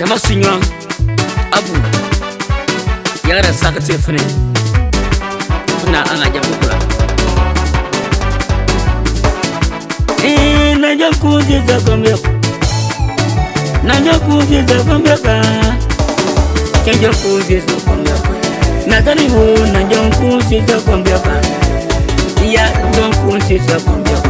jama siɲɔn abu yagara sakate fɛnɛ fɛna an ka jamu kura naja kuziza kɔmɛ naja kuziza kɔmɛ ka kɛnjɛ kuziza kɔmɛ natani ho naja kuziza kɔmɛ ka iya jɔn kuziza kɔmɛ ka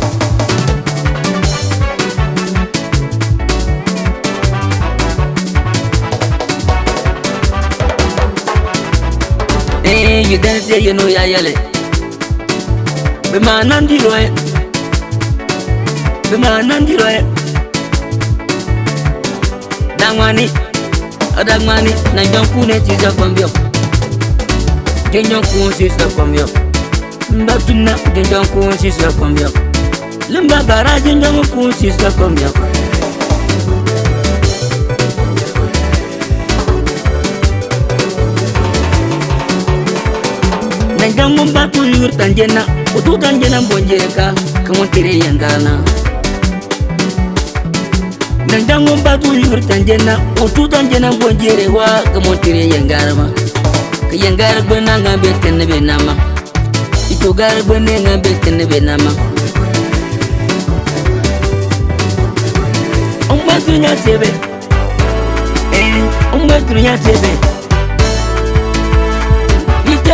you dance here, you know ya yele. Be man and the roy. Be man and the roy. Dangwani, adangwani, oh, na nyonku ne tiza kwambio. Genyonku sister kwambio. Mbatuna genyonku sister kwambio. Limba bara genyonku sister kwambio. yur tanjena utu tanjena bonjeka kamotire yandana nanjango batu yur tanjena utu tanjena bonjerewa kamotire yangarama kayangar bana ngabe tenne benama itu gar bane ngambil tenne benama Ombatunya sebe eh ombatunya sebe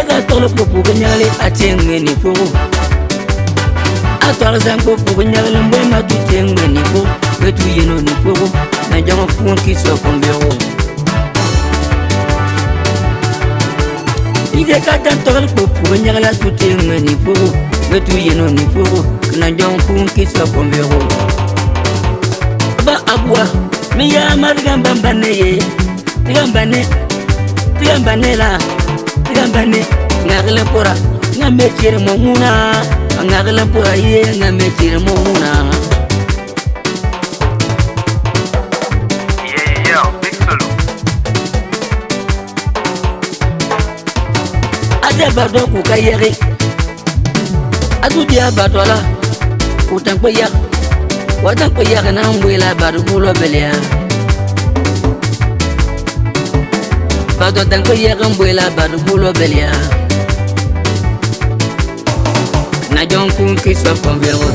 tegastɔgle kpokpoge nyagle a tee ŋmeni pogo a tɔgle sɛŋ kpokpoge nyagle mboi ma tu tee ŋmeni po be tu yeno ni pogo na jama puon ki sɔ kombiogo ide ka tan tɔgle kpokpoge nyagle a tu tee ŋmeni pogo be tu yeno ni pogo na jama puon ki sɔ kombiogo ba a bua me yaa ma tigan banbanne ye tigan banne tigan banne la kambane ngagle pora nga mekere mo muna ngagle pora ye nga mekere mo muna ada bado ku kayere adu dia bado la ku tan ko ya ku tan ko ya na ngwe la bado ku lo belia bato tanko yegen boila bato bulo belia na jon kun kiso konbego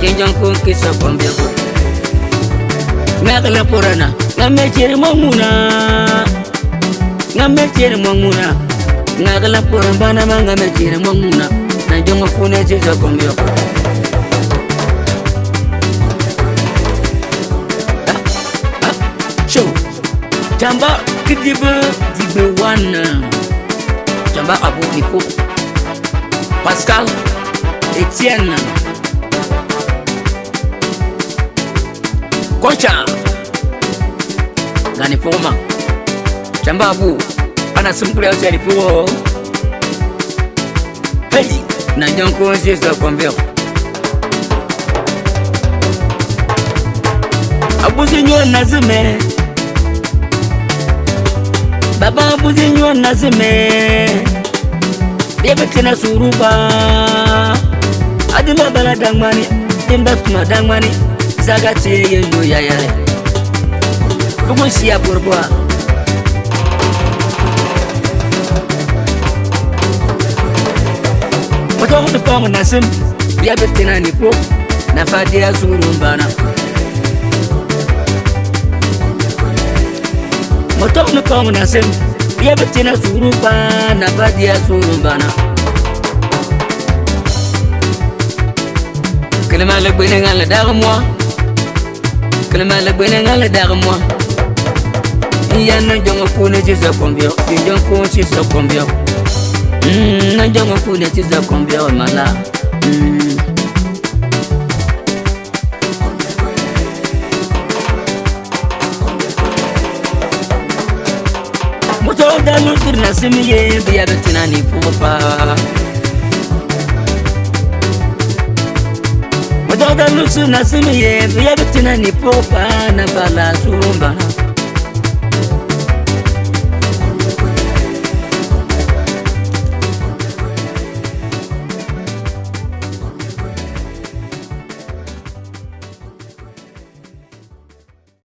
ke jon kun kiso konbego mekle porana nga me ceri mo muna nga me ceri mo muna nga kle poran banama nga me ceri mo muna na jonga funesiso konbego jamba kidibe dibe wane jamba abo niko pascal etienne kocha ngani poma jamba abo ana simkule yote alipuo pedi na nyonkonzeza kwambia abuzinyo nazime baba buzinywa nazime yebetena suruba adima bala dangmani imba tuma dangmani zaga teye yo yayare kugun siya borboa mutogudu pomu nasim yebetena nipo nafadiya surumbana motok no kɔm na sɛm yɛ bɛtena suuru paa na badeɛ suuru bana kelema le gbene ŋa le dage moa kelema le gbene ŋa le dage moa ya na jɔŋɔ kuu ne ti zɔ kɔmbiɔ jɔjɔŋ kuu ti zɔ kɔmbiɔ mm, na jɔŋɔ kuu ne ti zɔ kɔmbiɔ mala mm. nu tiri na simi ye bi yabe tina ni puo pa mo dɔgɔ nu tiri na simi ye bi yabe tina ni puo pa na bala tuuru mbana.